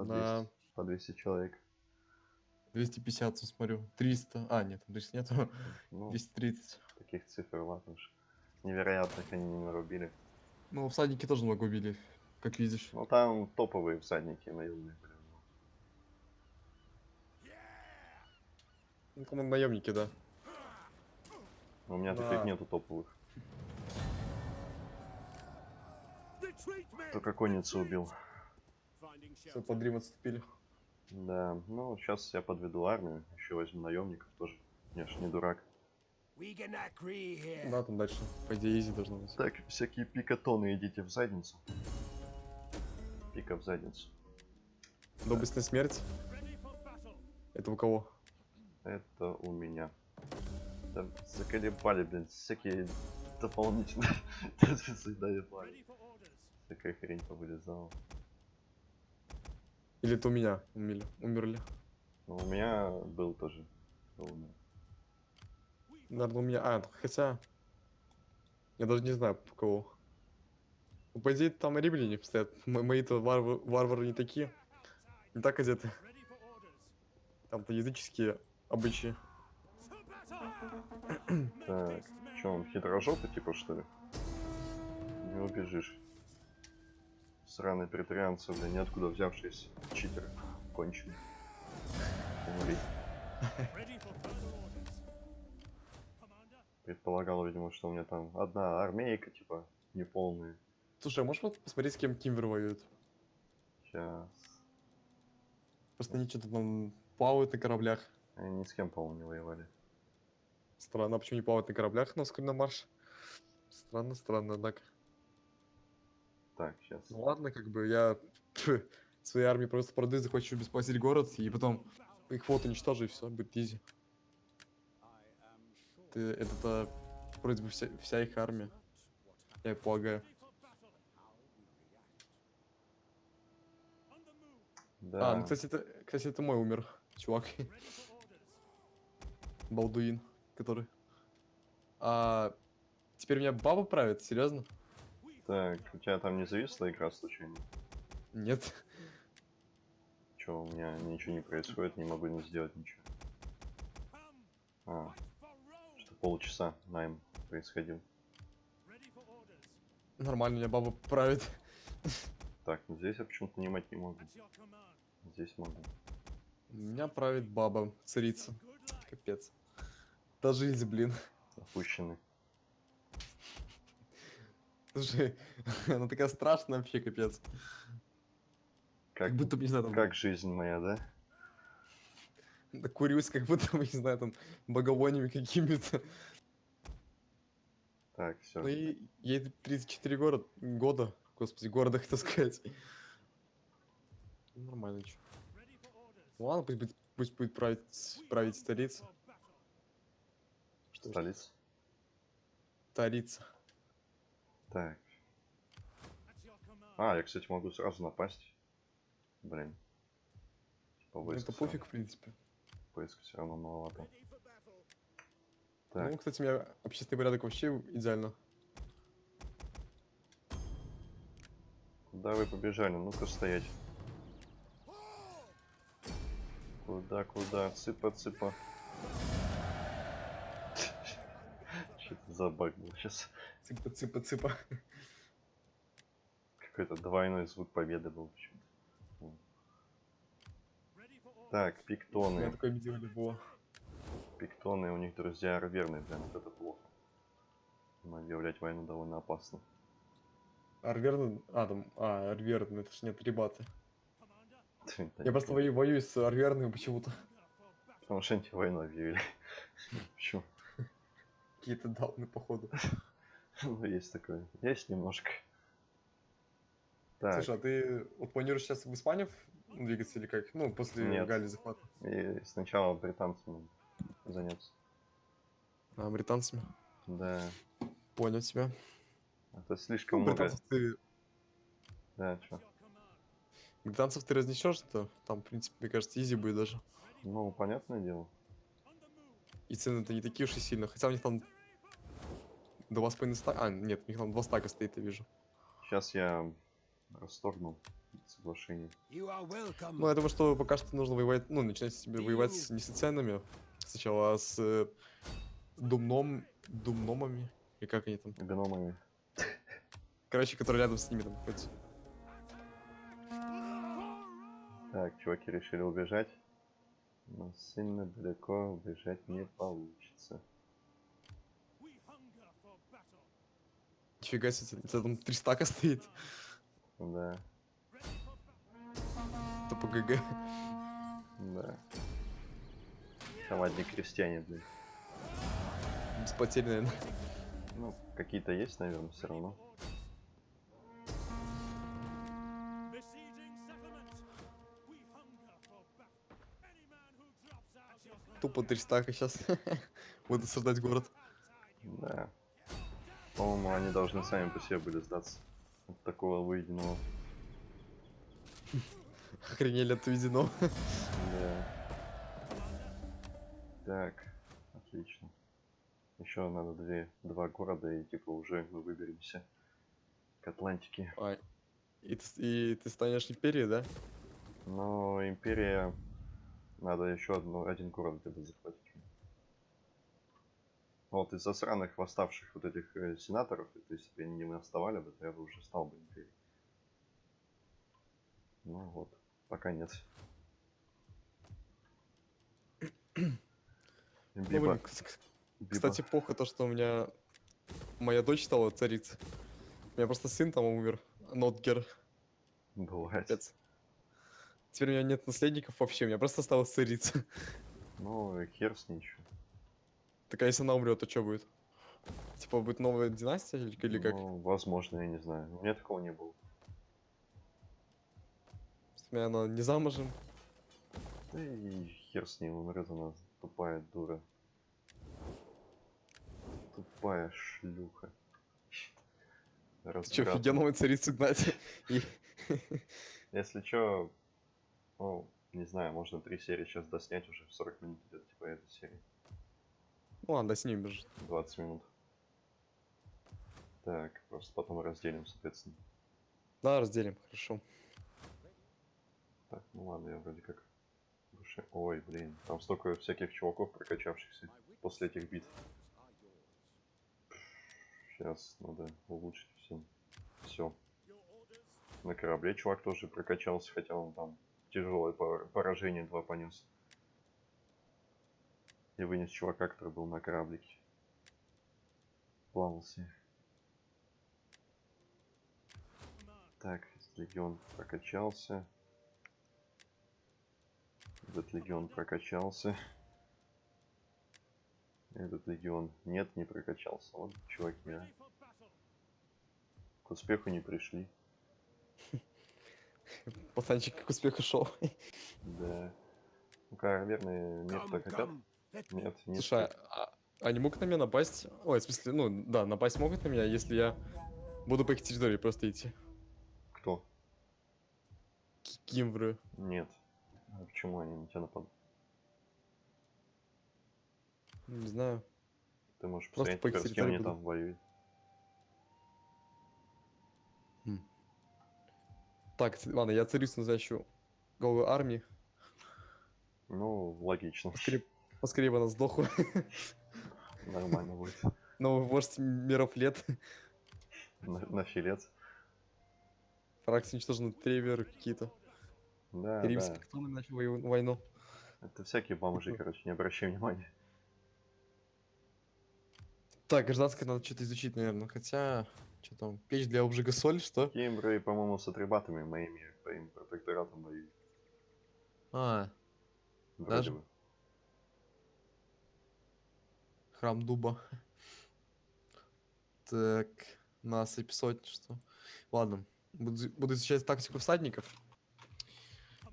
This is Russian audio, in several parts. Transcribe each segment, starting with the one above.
По 200, На по 200 человек. 250, смотрю. 300. А, нет, там 300 нету. Ну, 230. таких цифр ладно уж. Невероятных они не нарубили. Ну, всадники тоже много убили, как видишь. Ну там топовые всадники наемные были. Ну, там наемники, да. У меня Да. таких нету топовых. Только конницу убил. Все, под Рим отступили. Да, ну сейчас я подведу армию, еще возьму наемников тоже. Я ж не дурак. Да, там дальше. По идее, изи должно быть. Так, всякие пикатоны идите в задницу. Пика в задницу. Доблестная смерть. Это у кого? Это у меня. Да, заколебали, блин, всякие дополнительные. Заебали. Такая хрень повылезала. Или это у меня умерли? Умерли. Ну, у меня был тоже. умер. Наверное, у меня... А, хотя... Я даже не знаю, по кого. Ну, по идее, там римляне стоят. Мои-то варвар- варвары не такие. Не так одеты. Там-то языческие обычаи. Так, что он хитрожопый типа что ли? Не убежишь. Сраные претарианцы, блин, ниоткуда взявшиеся читеры. Конченые. Умри. Предполагал, видимо, что у меня там одна армейка, типа, неполная. Слушай, а можешь вот посмотреть, с кем Кимвер воюет? Сейчас. Просто они что-то там плавают на кораблях. Они ни с кем, по-моему, не воевали. Странно, а почему не плавают на кораблях на марш? Странно, странно, однако. Так, сейчас. Ну ладно, как бы я пф, своей армии просто продаю, захочу бесплатить город, и потом их флот уничтожу, и все, будет изи. Ты, это вроде бы вся, вся их армия, я полагаю. Да. А, ну, кстати, это, кстати, это мой умер, чувак. Балдуин, который. А, теперь меня баба правит, серьезно? Так, у тебя там не зависла игра случайно? Нет. Че, у меня ничего не происходит, не могу не сделать ничего. А, что полчаса найм происходил. Нормально, меня баба правит. Так, ну здесь я почему-то нанимать не могу. Здесь могу. Меня правит баба, царица. Капец. Да жизнь, блин. Опущены. Слушай, она такая страшная вообще, капец. Как, Как будто, бы, не знаю, там, как жизнь моя, да? да курюсь, как будто, бы, не знаю, там, боговонями какими-то. Так, все. Ну и ей 34 года, года, господи, города, хотел сказать. Нормально, чё. Ну ладно, пусть будет, пусть будет править, править столица. Что Столица. Столица. Так. А, я, кстати, могу сразу напасть. Блин. Типа Ну, это пофиг, в принципе. Войска все равно маловато. Ну, Так, кстати, у меня общественный порядок вообще идеально. куда вы побежали? Ну-ка стоять. Куда, куда? Цыпа, цыпа. Что-то за баг был сейчас. Цыпа, цыпа, цыпа. Какой-то двойной звук победы был почему-то. Так, пиктоны. такое медиале было. Пиктоны, у них друзья арверные, прям вот это плохо. Но объявлять войну довольно опасно. Арверн... А, там... А, Арверн, это ж нет, ребята. Я просто воюю с Арверным почему-то. Потому что они войну объявили. Почему? Какие-то дауны, походу. Ну, есть такое. Есть немножко. Так, Слушай, а ты вот планируешь сейчас в Испанию двигаться или как? Ну, после Нет. Галлии захвата. и сначала британцами заняться. А, британцами? Да, Понял тебя. это слишком Ну, много. британцев ты, Да, чё? британцев ты разнесешь, то там, в принципе, мне кажется, изи будет даже. Ну, понятное дело. И цены-то не такие уж и сильно. Хотя у них там два с половиной ста... А, нет, у них там два стака стоит, я вижу. Сейчас я расторгну соглашение. Ну, я думаю, что пока что нужно воевать, ну, начинать себе воевать с, не с ценами сначала, а с э, думном, думномами, и как они там, Гномами. короче, которые рядом с ними там находятся. Так, чуваки решили убежать. Но сильно далеко убежать не получится. Нифига себе, у тебя там три стака стоит, Да, это по ГГ. да. Там одни крестьяне, блин. Без потерь, наверное. Ну, какие-то есть, наверное, все равно. Тупо три стака сейчас. Буду создать город. Да. По-моему, они должны сами по себе были сдаться. От такого выеденного. Охренели от увиденного. Да. Так, отлично. Еще надо две, два города, и типа уже мы выберемся к Атлантике. Ай. И ты, и ты станешь империей, да? Но империя... Надо еще одну, один город где-то захватить. Вот из-за сраных восставших вот этих э, сенаторов, это если бы они не восставали бы, то я бы уже стал бы империей. Ну вот, пока нет. Ну, Биба- биба- Кстати, плохо то, что у меня моя дочь стала царицей. У меня просто сын там умер. Нотгер. бывает. Капец. Теперь у меня нет наследников вообще, у меня просто стала царица. Ну, хер с чё. Так а если она умрет, то что будет? Типа будет новая династия или, или как? Ну, возможно, я не знаю. У меня такого не было. У меня она не замужем. Да и хер с ней, умрет она тупая дура. Тупая шлюха. Ты что, офигенную царицу гнать? Если чё, ну, не знаю, можно три серии сейчас доснять уже в 40 минут идет, типа эта серия. Ну ладно, с ним бежит. 20 минут. Так, просто потом разделим, соответственно. Да, разделим, хорошо. Так, ну ладно, я вроде как душе. Ой, блин, там столько всяких чуваков прокачавшихся после этих бит. Сейчас надо улучшить все. Все. На корабле чувак тоже прокачался, хотя он там тяжелое пор- поражение два понес. И вынес чувака, который был на кораблике. Плавался. Так, легион прокачался. Этот легион прокачался. Этот легион нет, не прокачался. Вот чуваки, а. К успеху не пришли. Пацанчик к успеху шел. Да. Ну, наверное, нет Come, так хотят. Нет, нет. Слушай, а, они могут на меня напасть? Ой, в смысле, ну да, напасть могут на меня, если я буду по их территории просто идти. Кто? Кимвры. Нет. А почему они на тебя нападут? Не знаю. Ты можешь Просто посмотреть, по с кем территории они буду. там воюют. Так, ладно, я царицу назначу головой армии. Ну, логично. Поскорее, поскорее бы она сдохла. Нормально будет. Новый вождь миров лет. На, на филец. Фракции уничтожены треверы какие-то. Да, Римский да. кто начал войну. Это всякие бомжи, короче, не обращай внимания. Так, гражданское надо что-то изучить, наверное. Хотя, что там, печь для обжига соль, что? Кембры, по-моему, с атрибатами моими, твоим протекторатом воюют. А, Вроде Даже? бы. храм дуба. Так, насыпь сотни, что? Ладно, буду, буду изучать тактику всадников.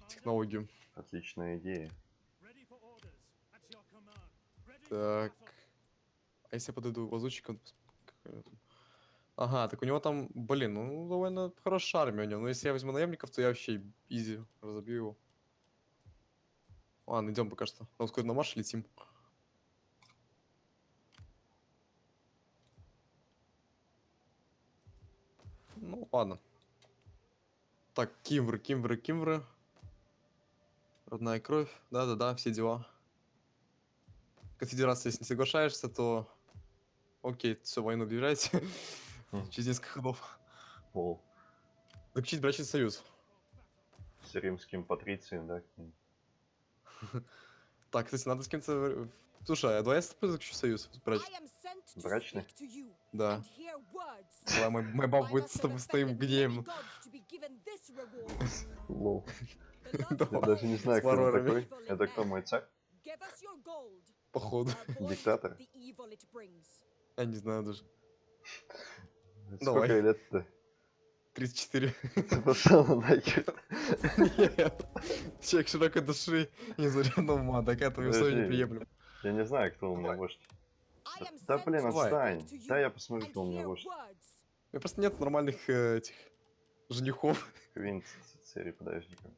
Технологию. Отличная идея. Так. А если я подойду там? Ага, так у него там, блин, ну довольно хорошая армия у него. Но если я возьму наемников, то я вообще изи разобью его. Ладно, идем пока что. На марше летим. Ну, ладно. Так, Кимвры, Кимвры, Кимвры. Родная кровь. Да-да-да, все дела. Конфедерация, если не соглашаешься, то... Окей, все, войну объявляйте. Через несколько ходов. Пол. Заключить брачный союз. С римским патрицием, да? Так, кстати, надо с кем-то... Слушай, а давай я с тобой заключу союз брачный? Брачный? Да. Да. Давай, мой, моя баба будет с тобой, с твоим гневом. Лол. Я даже не знаю, кто он такой. Это кто, мой царь? Походу. Диктатор? Я не знаю даже. Сколько Давай. лет-то? 34. Ты пошел нахер. Нет. Человек широкой души, незарядного ума, так это условие Подожди. неприемлемо. Я не знаю, кто у меня вождь. Да блин, Давай. отстань. Да я посмотрю, кто у меня вождь. У меня просто нет нормальных э, этих женихов. Квинт Цицерий, подожди-ка.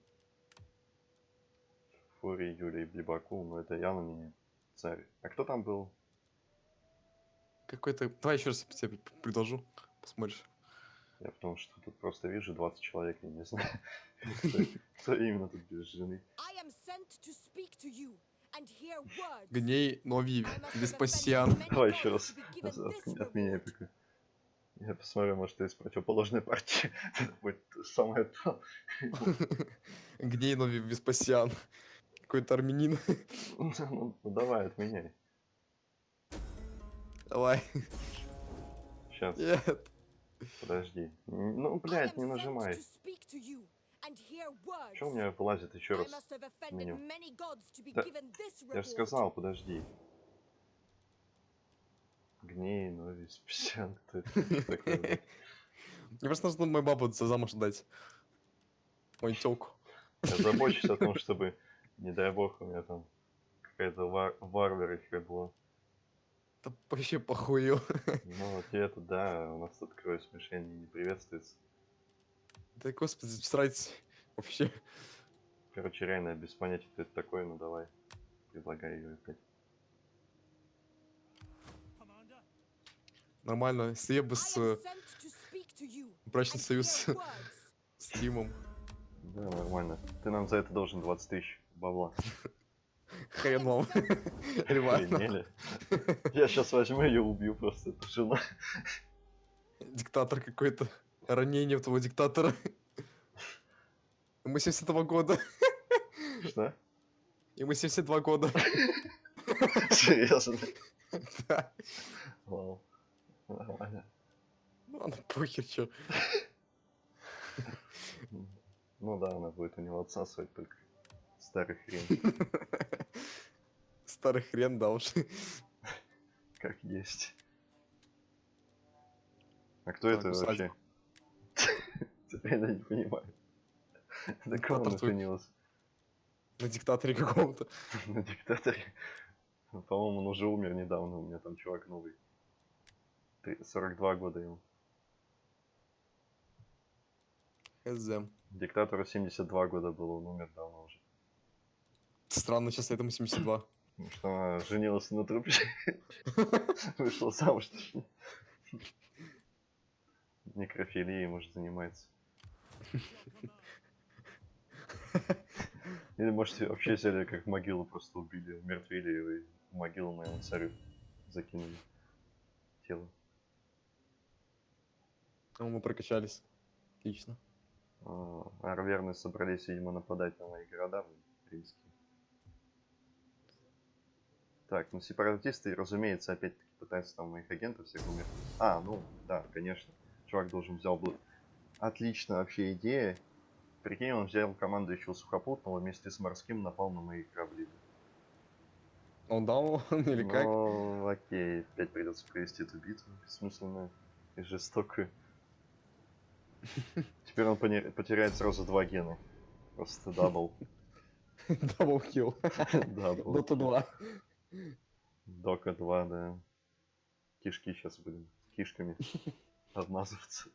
Фурий, Юлий, Блибаку, ну это явно не царь. А кто там был? Какой-то... Давай еще раз тебе предложу. Посмотришь. Я потому что тут просто вижу 20 человек, я не знаю, кто- именно тут без жены. Гней Нови Веспасиан. Давай еще раз от, меня пока. Я посмотрю, может, ты из противоположной партии. Это будет самое то. Гней Нови Веспасиан. Какой-то армянин. Ну, ну, ну, давай, отменяй. Давай. Сейчас, Нет. Подожди. Ну, блядь, не нажимай. Что у меня вылазит еще раз? меню? Да, Я же сказал, подожди. Гней, ну, Веспасиан, кто это такой? Мне просто нужно мою бабу за замуж дать. Мою тёлку. Я забочусь о том, чтобы, не дай бог, у меня там какая-то вар варвара еще была. Да вообще похую. Ну, вот это, да, у нас тут кровь смешения не приветствуется. Да господи, срать. Вообще. Короче, реально, без понятия, кто это такой, ну давай. Предлагай ее опять. Нормально. Если я бы с э, брачный союз с Тимом. Да, нормально. Ты нам за это должен 20 тысяч бабла. Хрен вам. Реально. Охренели? Я сейчас возьму ее убью просто, эту жену. Диктатор какой-то. Ранение у того диктатора. Ему 72 года. Что? Ему 72 года. Серьезно? Да. Вау. Нормально. Ну ладно, похер, чё. Ну да, она будет у него отсасывать только старый хрен, Старый хрен, да уж. как есть. А кто это вообще? Теперь я не понимаю. На кого твой. женилась? На диктаторе каком-то. На диктаторе? Ну, По-моему, он уже умер недавно, у меня там чувак новый. Ты 42 года ему. Хз. Диктатору 72 года было, он умер давно уже. Странно, сейчас этому 72. Потому что она женилась на трупе. Вышла замуж. Некрофилией, может, занимается. Или, может, вообще взяли как могилу, просто убили, умертвили его и в могилу моему царю закинули тело. Ну, мы прокачались. Отлично. А, Арверны собрались, видимо, нападать на мои города римские. Так, ну сепаратисты, разумеется, опять-таки пытаются там моих агентов всех умертвить. А, ну, да, конечно. Чувак должен взял бы... Отлично вообще идея. Прикинь, он взял командующего сухопутного вместе с морским напал на мои корабли. Он дал или как? Ну, окей, опять придется провести эту битву бессмысленную и жестокую. Теперь он потеряет сразу два гена. Просто double. Double. Dota 2. Дока 2, да. Кишки сейчас будем кишками обмазываться.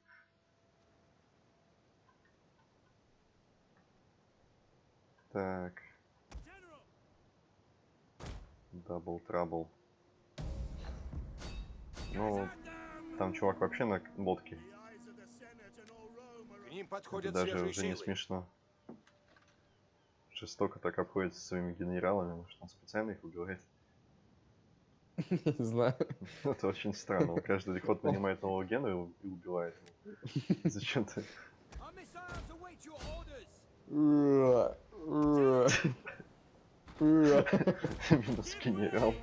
Так. Double trouble. Ну, там чувак вообще на лодке. ним Это подходят даже свежие уже не силы. смешно. Жестоко так обходится со своими генералами, может он специально их убивает. Не знаю. Это очень странно. Он каждый ход нанимает нового гена и убивает его. Зачем ты? Минус генерал.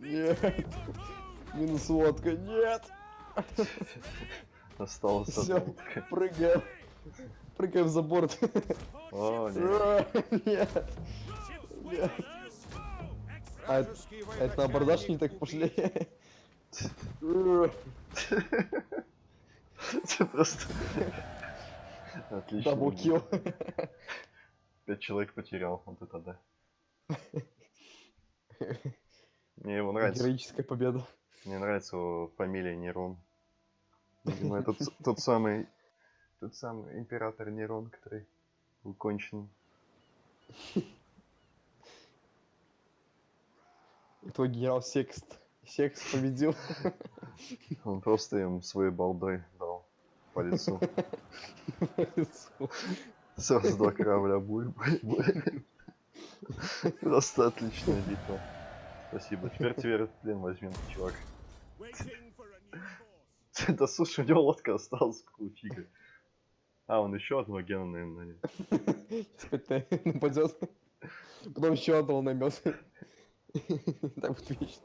Нет, минус водка, нет. Осталось утка. Прыгаем, прыгаем за борт. О, нет. Нет, нет. А это- Вражеские это на абордаж не так пошли. Это просто... Отлично. Даблкил. Пять человек потерял, вот это да. Мне его нравится. Героическая победа. Мне нравится его фамилия Нерон. Видимо, это тот самый... Тот самый император Нерон, который был кончен. Твой генерал Секст. Секст победил. Он просто им своей балдой дал по лицу. Сразу два корабля буль, буль, буль. Просто отличная битва. Спасибо. Теперь тебе этот плен возьмем, чувак. Да слушай, у него лодка осталась, какого фига. А, он еще одного гена, наверное, нанял. Опять на- нападет. Потом еще одного наймет. Так будет вечно.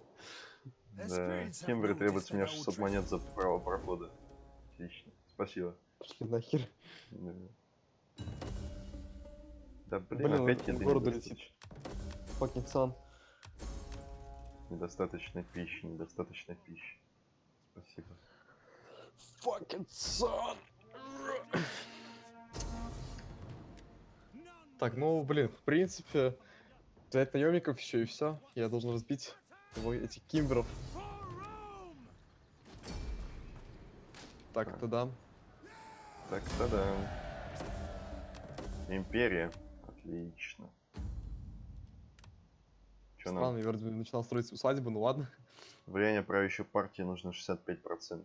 Да, Кембри требует с меня 600 монет за право прохода. Отлично. Спасибо. Пошли нахер. Да, Да, блин, Блин, опять он еды в города недостаточно. Fucking sun. Недостаточно пищи, недостаточно пищи. Спасибо. Fucking sun. Так, ну, блин, в принципе, взять наемников еще и все. Я должен разбить его, этих кимберов. Так, тогда. Так, тогда. Империя. Отлично. Что Странно, нам? я вроде начинал строить усадьбу, ну ладно. Влияние правящей партии нужно 65%.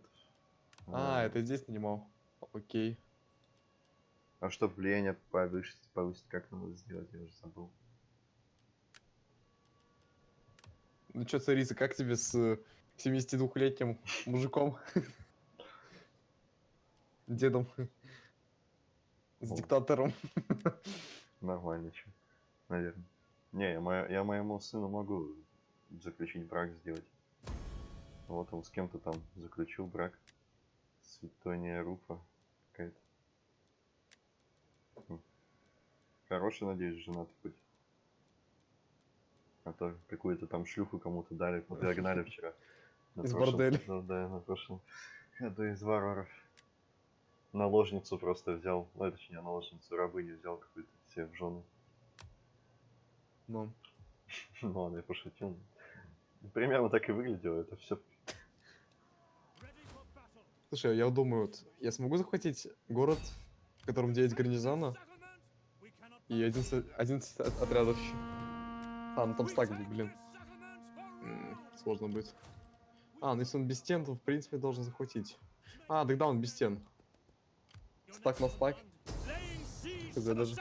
А, это здесь нанимал. Окей. А чтобы влияние повысить, повысить, как надо сделать, я уже забыл. Ну чё, царица, как тебе с э, 72-летним мужиком? Дедом. С диктатором. Нормально, че. Наверное. Не, я, моя- я моему сыну могу заключить брак сделать. Вот он с кем-то там заключил брак. Светония Руфа. Хороший, надеюсь, женатый хоть. А то какую-то там шлюху кому-то дали, подогнали вчера. На Из прошлом- борделя. Да, да, на прошлом году из варваров. Наложницу просто взял, ну, точнее, наложницу, рабыню взял какую-то себе в жены. Ну, Ну ладно, я пошутил. Примерно так и выглядело, это все. слушай, я думаю, вот, я смогу захватить город, в котором 9 гарнизона и 11, 11 от- отрядов еще. А, ну там стак, блин. М, Сложно будет. А, ну если он без стен, то в принципе должен захватить. А, тогда он без стен. Стак на стак. Хз, даже.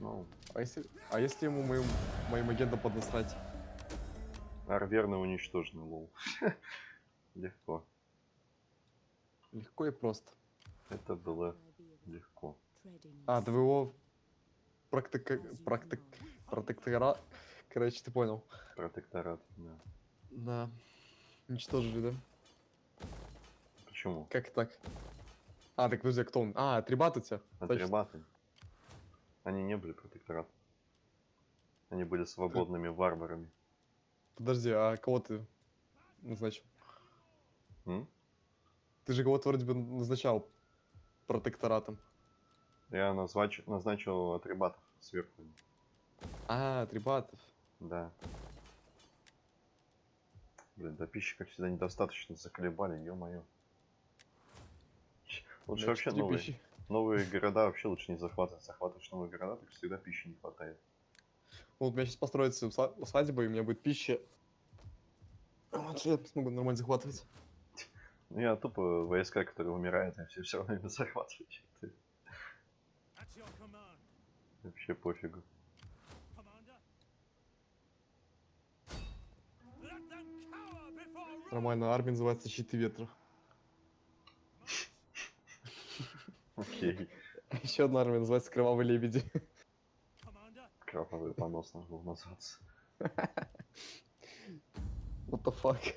Ну, А если, а если ему моим, моим агентам поднасрать? арверно уничтожены, лол. Легко. Легко и просто. Это было легко. А, его практика... практик... протектора... Короче, ты понял. Протекторат, да. Да. Уничтожили, да? Почему? Как так? А, так подожди, а кто он? А, Трибат у тебя? Точно. Атрибаты. Они не были протекторатом. Они были свободными варварами. Подожди, а кого ты назначил? М? Ты же кого-то вроде бы назначал протекторатом. Я назнач... назначил атрибатов сверху. А, Трибатов. Да. Блин, да пищи, как всегда, недостаточно заколебали, ё-моё. Лучше вообще новые, пищи. новые города вообще лучше не захватывать. Захватываешь новые города, так всегда пищи не хватает. Вот у меня сейчас построится уса- усадьба, и у меня будет пища Вот я смогу нормально захватывать. Ну, я тупо войска, которые умирают, и все все равно ими command, Вообще пофигу. Нормально, армия называется щиты ветра. Окей. Еще одна армия называется кровавые лебеди. Кровавый понос было назваться. What the fuck?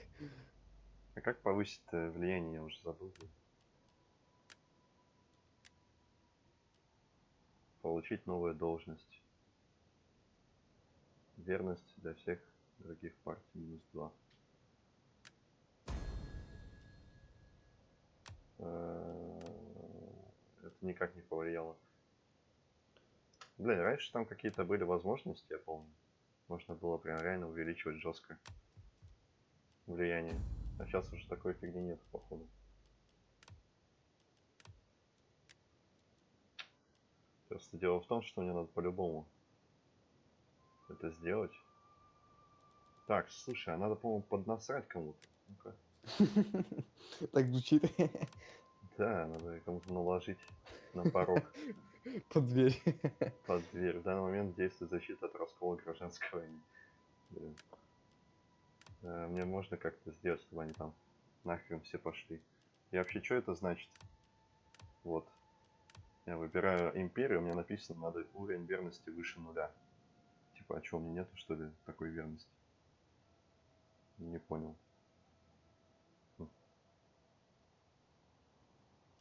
А как повысить э, влияние, я уже забыл. Получить новую должность. Верность для всех других партий минус 2. Это никак не повлияло. Блин, раньше там какие-то были возможности, я помню. Можно было прям реально увеличивать жестко влияние. А сейчас уже такой фигни нет, походу. Просто дело в том, что мне надо по-любому это сделать. Так, слушай, а надо, по-моему, поднасрать кому-то. Ну-ка. Так звучит. Да, надо кому-то наложить на порог Под дверь. под дверь. В данный момент действует защита от раскола гражданской войны. Э, Мне можно как-то сделать, чтобы они там нахрен все пошли. И вообще, что это значит? Вот. Я выбираю империю, у меня написано, надо уровень верности выше нуля. Типа, а что, у меня нету, что ли, такой верности? Не понял. Хм.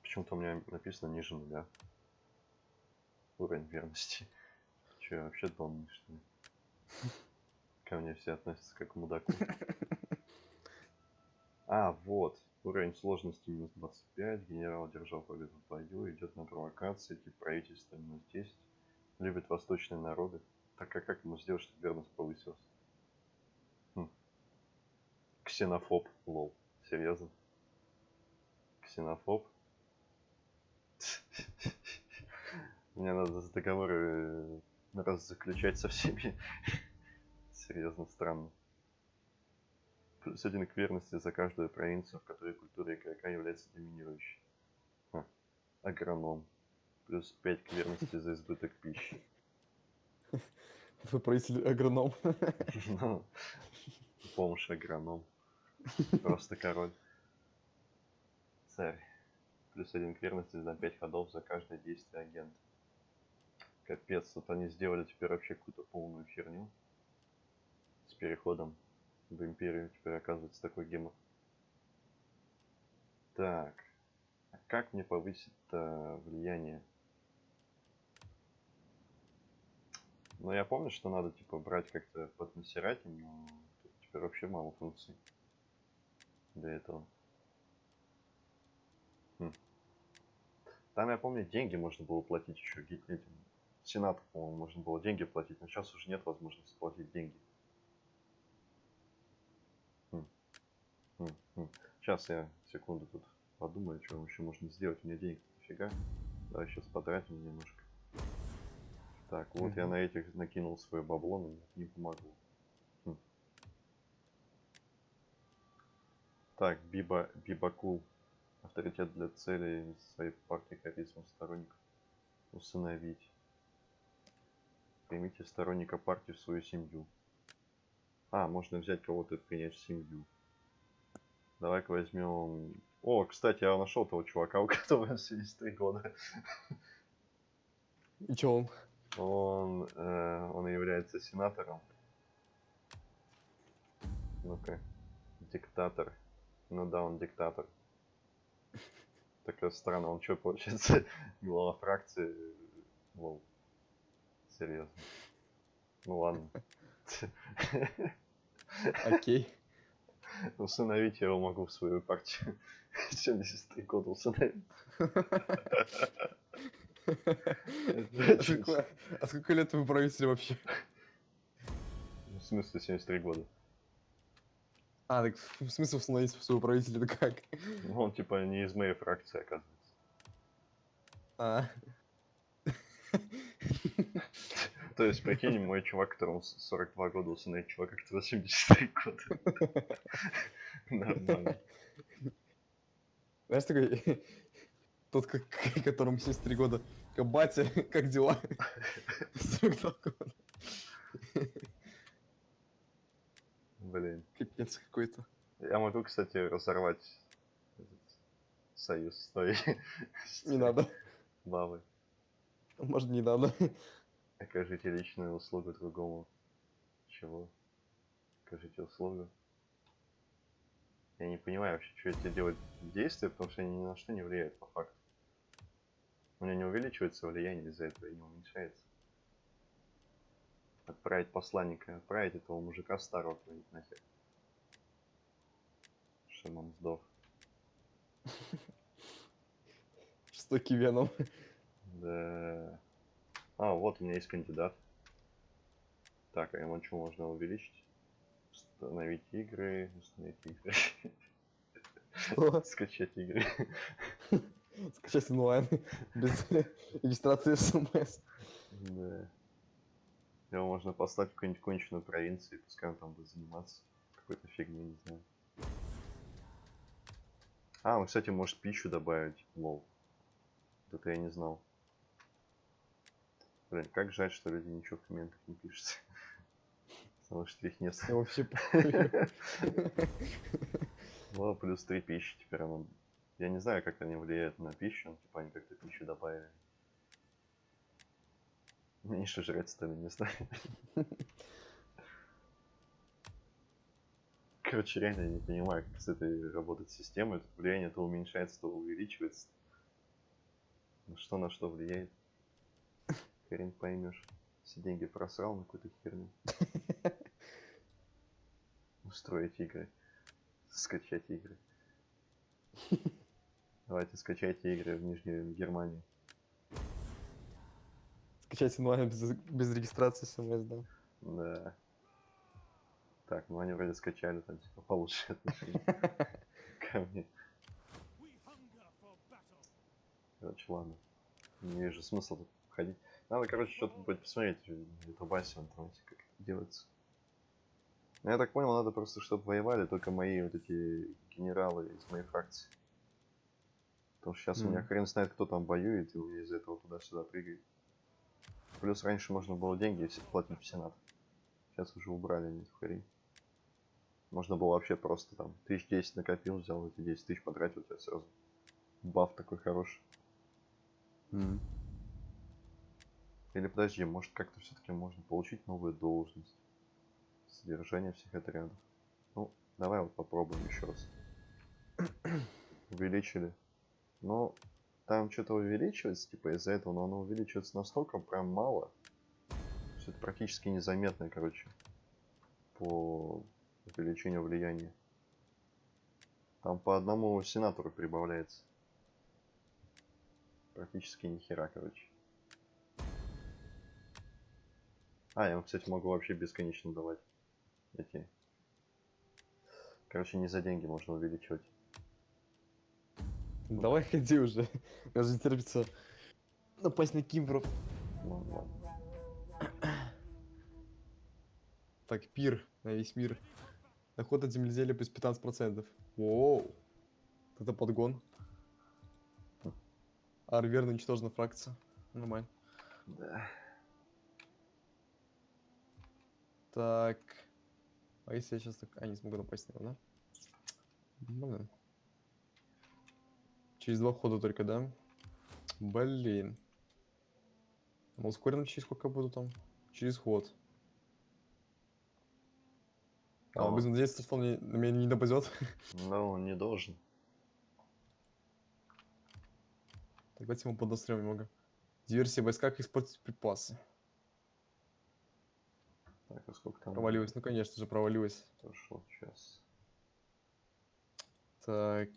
Почему-то у меня написано ниже нуля. Уровень верности. Че, вообще донный, что ли? Ко мне все относятся как к мудаку. А, вот. Уровень сложности минус 25. Генерал одержал победу в бою. Идет на провокации. Тип правительства минус 10. Любит восточные народы. Так а как ему сделать, чтобы верность повысилась? Хм. Ксенофоб. Лол. Серьезно? Ксенофоб? Мне надо договоры э, раз заключать со всеми. Серьезно странно. Плюс один к верности за каждую провинцию, в которой культура игрока является доминирующей. Ха. Агроном. Плюс 5 к верности за избыток пищи. Твой правитель агроном. Ну, Помощь агроном. Просто король. Царь. Плюс один к верности за 5 ходов за каждое действие агента. Капец, вот они сделали теперь вообще какую-то полную херню. С переходом в империю теперь оказывается такой гемор. Так. А как мне повысить влияние? Ну, я помню, что надо, типа, брать как-то под насиратель, но тут теперь вообще мало функций для этого. Хм. Там, я помню, деньги можно было платить еще этим. Сенату, по-моему, можно было деньги платить, но сейчас уже нет возможности платить деньги. Хм. Хм, хм. Сейчас я секунду тут подумаю, что еще можно сделать. У меня денег дофига. Давай сейчас потратим немножко. Так, вот я Мгм. на этих накинул свое бабло, но не помогло. Хм. Так, Биба, Бибакул. Авторитет для целей своей партии харизма сторонников. Усыновить. Примите сторонника партии в свою семью. А, можно взять кого-то и принять в семью. Давай-ка возьмем... О, кстати, я нашел того чувака, у которого 73 года. И чё он? Он, э, он является сенатором. Ну-ка. Диктатор. Ну да, он диктатор. Такая странно, он что, получается, глава фракции? Лол. Серьезно. Ну ладно. Окей. Усыновить я его могу в свою партию. 73 года усыновить. А сколько- А сколько лет вы правитель вообще? В смысле 73 года? А, так в смысле установить своего правителя, это как? Ну, он типа не из моей фракции, оказывается. А. То есть, прикинь, мой чувак, которому с- 42 года, усыновит чувака, который 73 года. Нормально. Знаешь, такой... Тот, которому 73 года. Как батя, как дела? 42 года. Блин. Капец какой-то. Я могу, кстати, разорвать этот союз с с Не надо. бабой. Может, не надо. Окажите личную услугу другому. Чего? Окажите услугу. Я не понимаю вообще, что эти делают действия, потому что они ни на что не влияют по факту. У меня не увеличивается влияние из-за этого и не уменьшается. Отправить посланника, отправить этого мужика старого куда-нибудь нахер. Чтобы он сдох. Жестокий веном. Да. А, вот у меня есть кандидат. Так, а ему что можно увеличить? Установить игры, установить игры. Что? Скачать игры. Скачать онлайн. Без регистрации смс. Да. Его можно послать в какую-нибудь конченую провинцию, пускай он там будет заниматься какой-то фигней, не знаю. А, он, кстати, может пищу добавить. Лол. Это я не знал. Блин, как жаль, что люди ничего в комментах не пишут. Потому что их нет. Вообще похуй. Ну, плюс 3 пищи теперь оно... Я не знаю, как они влияют на пищу, но, типа они как-то пищу добавили. Меньше жрать стали, не знаю. Короче, реально я не понимаю, как с этой работает система. Это влияние то уменьшается, то увеличивается. На что на что влияет? Хрен поймешь. Все деньги просрал на какую-то херню. Устроить игры. Скачать игры. Давайте скачайте игры в Нижней Германии. Скачать онлайн без, без регистрации смс, да. Да. Так, ну они вроде скачали там типа получше отношения ко мне. Короче, ладно. Не вижу смысла тут ходить. Надо, короче, что-то будет посмотреть в ютубасе в интернете, как это делается. Ну, Я так понял, надо просто, чтобы воевали только мои вот эти генералы из моей фракции. Потому что сейчас у меня хрен знает, кто там воюет, и из-за этого туда-сюда прыгает. Плюс раньше можно было деньги все платить в Сенат. Сейчас уже убрали эту хрень. Можно было вообще просто там тысяч десять накопил, взял эти 10 тысяч потратил, у тебя сразу баф такой хороший. М. Или подожди, может как-то все-таки можно получить новую должность. Содержание всех отрядов. Ну, давай вот попробуем еще раз. Увеличили. Ну, там что-то увеличивается, типа из-за этого, но оно увеличивается настолько прям мало, что это практически незаметно, короче, по увеличению влияния. Там по одному сенатору прибавляется. Практически ни хера, короче. А, я кстати, могу вообще бесконечно давать эти. Короче, не за деньги можно увеличивать. Давай ходи уже. Же не терпится напасть на Кимбров. Ладно, ладно. Так, пир на весь мир. Доход от земледелия плюс 15%. Воу. Это подгон. Арверно уничтожена фракция. Нормально. Да. Так. А если я сейчас так... А, не смогу напасть на него, да? Блин. Через два хода только, да? Блин. Ну, ускоренно через сколько буду там? Через ход. А, А. будем надеяться, что он не- на меня не нападет. Но он не должен. Так, давайте ему подострем немного. Диверсия в войсках использовать припасы. Так, а сколько там? Провалилась, ну конечно же провалилась. Прошло сейчас. Так.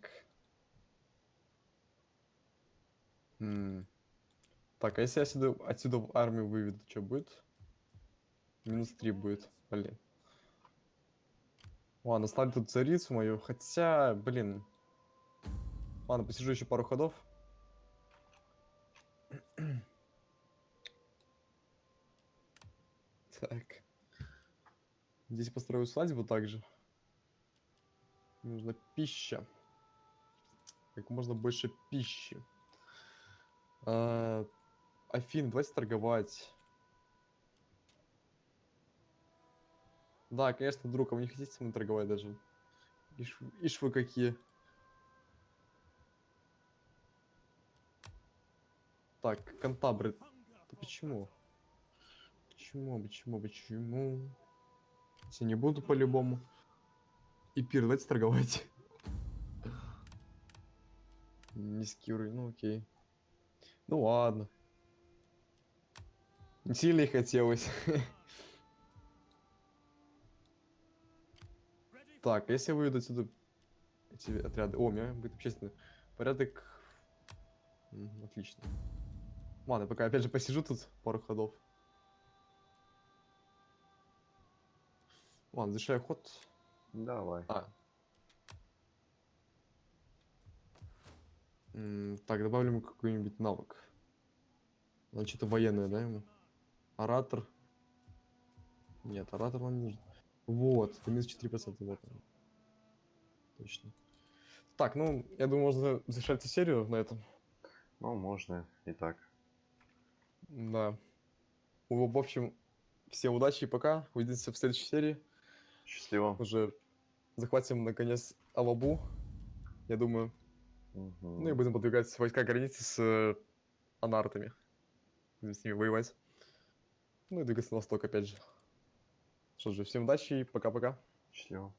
М. Так, а если я отсюда, отсюда в армию выведу, что будет? Минус 3 будет, блин. Ладно, ставлю тут царицу мою, хотя, блин. Ладно, посижу еще пару ходов. Здесь построю свадьбу также. Мне Нужна пища. Как можно больше пищи. А, Афин, давайте торговать. Да, конечно, друг, а вы не хотите со мной торговать даже? Ишь, ишь вы какие. Так, кантабры. Hunger Да почему? Почему, почему, почему? Я не буду по-любому. И давайте торговать. Низкий уровень, ну окей. Ну ладно. Не сильно и хотелось. Так, а если выведу отсюда эти отряды... О, у меня будет общественный порядок. Отлично. Ладно, пока опять же посижу тут пару ходов. Ладно, завершаю ход. Давай. А. Так, добавлю ему какой-нибудь навык. Надо что-то военное, да, ему? Оратор. Нет, оратор нам не нужен. Вот, это минус 4%, вот он. Точно. Так, ну, я думаю, можно завершать серию на этом. Ну, можно и так. Да. В общем, всем удачи и пока. Увидимся в следующей серии. Счастливо. Уже захватим, наконец, Алабу. Я думаю, Мгм. Ну и будем подвигать войска границы с э, анартами. Будем с ними воевать. Ну и двигаться на восток опять же. Что же, всем удачи и пока-пока. Счастливо.